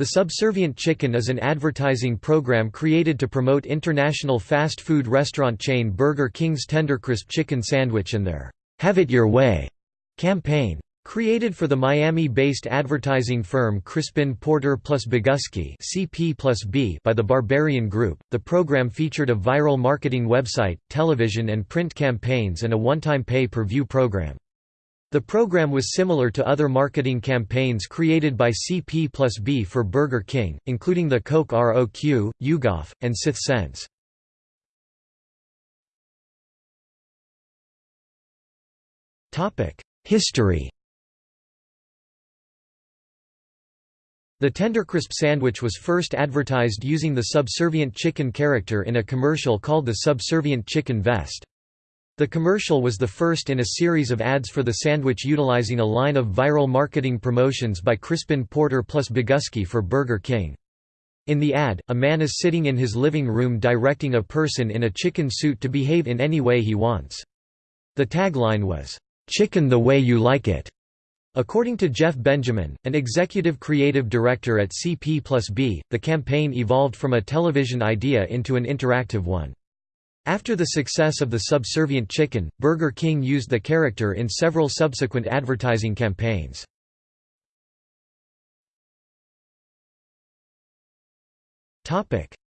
The Subservient Chicken is an advertising program created to promote international fast food restaurant chain Burger King's Tendercrisp chicken sandwich and their "'Have It Your Way' campaign. Created for the Miami-based advertising firm Crispin Porter plus Bogusky (CP plus B) by the Barbarian Group, the program featured a viral marketing website, television and print campaigns and a one-time pay-per-view program. The program was similar to other marketing campaigns created by CP plus B for Burger King, including the Coq Roq, Ugov, and Sith Sense. History The Tendercrisp sandwich was first advertised using the subservient chicken character in a commercial called the Subservient Chicken Vest. The commercial was the first in a series of ads for the sandwich utilizing a line of viral marketing promotions by Crispin Porter plus Bogusky for Burger King. In the ad, a man is sitting in his living room directing a person in a chicken suit to behave in any way he wants. The tagline was, "'Chicken the way you like it'". According to Jeff Benjamin, an executive creative director at CP B, the campaign evolved from a television idea into an interactive one. After the success of the subservient chicken, Burger King used the character in several subsequent advertising campaigns.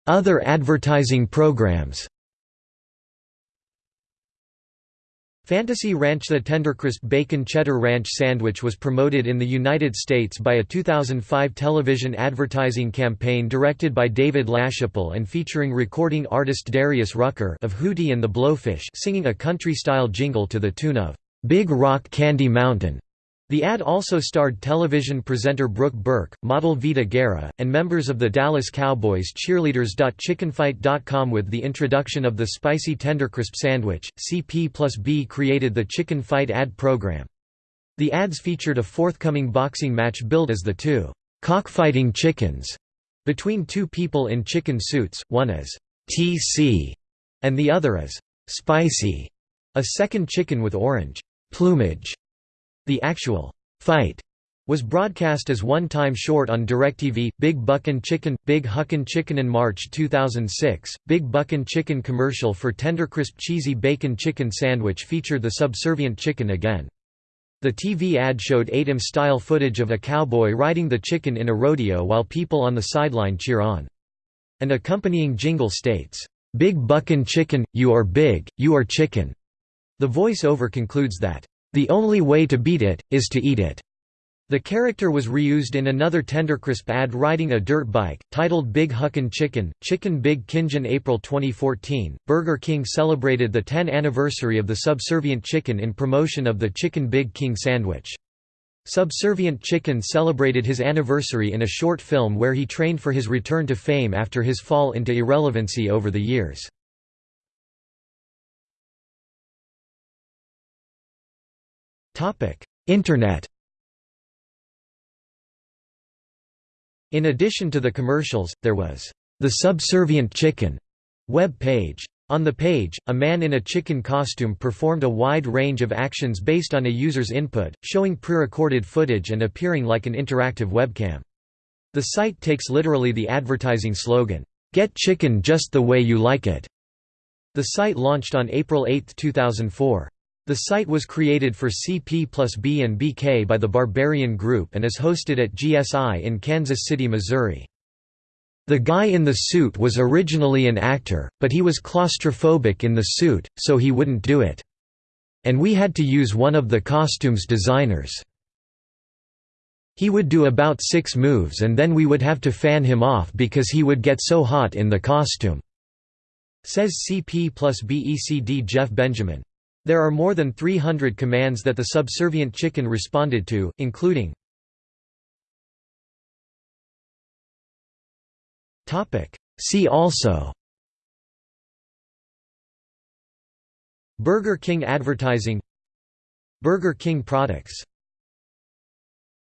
Other advertising programs Fantasy Ranch The Tendercrisp Bacon Cheddar Ranch Sandwich was promoted in the United States by a 2005 television advertising campaign directed by David LaChapelle and featuring recording artist Darius Rucker of Hootie and the Blowfish singing a country-style jingle to the tune of "'Big Rock Candy Mountain' The ad also starred television presenter Brooke Burke, model Vida Guerra, and members of the Dallas Cowboys cheerleaders. Chickenfight.com With the introduction of the spicy Tendercrisp sandwich, CP plus B created the Chicken Fight ad program. The ads featured a forthcoming boxing match billed as the two cockfighting chickens between two people in chicken suits, one as TC and the other as spicy, a second chicken with orange plumage. The actual fight was broadcast as one-time short on DirecTV, Big Buckin' Chicken, Big Huckin' Chicken in March 2006, Big Buckin' Chicken commercial for Tendercrisp Cheesy Bacon Chicken Sandwich featured the subservient chicken again. The TV ad showed ATEM-style footage of a cowboy riding the chicken in a rodeo while people on the sideline cheer on. An accompanying jingle states, "'Big Buckin' Chicken, you are big, you are chicken'". The voice-over concludes that, the only way to beat it, is to eat it. The character was reused in another Tendercrisp ad riding a dirt bike, titled Big Huckin' Chicken, Chicken Big Kinjin April 2014, Burger King celebrated the 10th anniversary of the subservient chicken in promotion of the Chicken Big King sandwich. Subservient Chicken celebrated his anniversary in a short film where he trained for his return to fame after his fall into irrelevancy over the years. Internet In addition to the commercials, there was the Subservient Chicken web page. On the page, a man in a chicken costume performed a wide range of actions based on a user's input, showing pre-recorded footage and appearing like an interactive webcam. The site takes literally the advertising slogan, "'Get chicken just the way you like it'". The site launched on April 8, 2004. The site was created for CP plus B and BK by the Barbarian Group and is hosted at GSI in Kansas City, Missouri. The guy in the suit was originally an actor, but he was claustrophobic in the suit, so he wouldn't do it. And we had to use one of the costumes designers. He would do about six moves and then we would have to fan him off because he would get so hot in the costume," says CP plus BECD Jeff Benjamin. There are more than 300 commands that the subservient chicken responded to, including See also Burger King advertising Burger King products